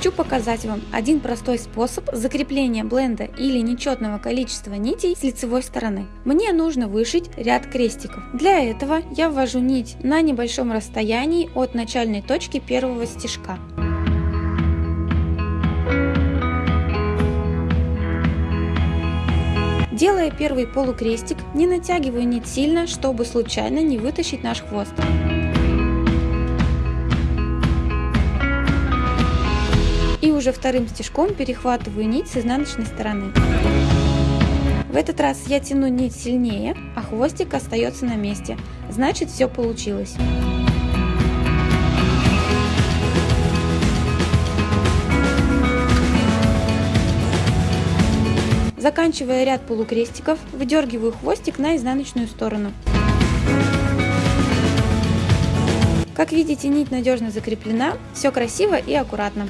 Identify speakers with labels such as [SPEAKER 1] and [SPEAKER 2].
[SPEAKER 1] Хочу показать вам один простой способ закрепления бленда или нечетного количества нитей с лицевой стороны. Мне нужно вышить ряд крестиков. Для этого я ввожу нить на небольшом расстоянии от начальной точки первого стежка. Делая первый полукрестик, не натягиваю нить сильно, чтобы случайно не вытащить наш хвост. И уже вторым стежком перехватываю нить с изнаночной стороны. В этот раз я тяну нить сильнее, а хвостик остается на месте. Значит все получилось. Заканчивая ряд полукрестиков, выдергиваю хвостик на изнаночную сторону. Как видите, нить надежно закреплена, все красиво и аккуратно.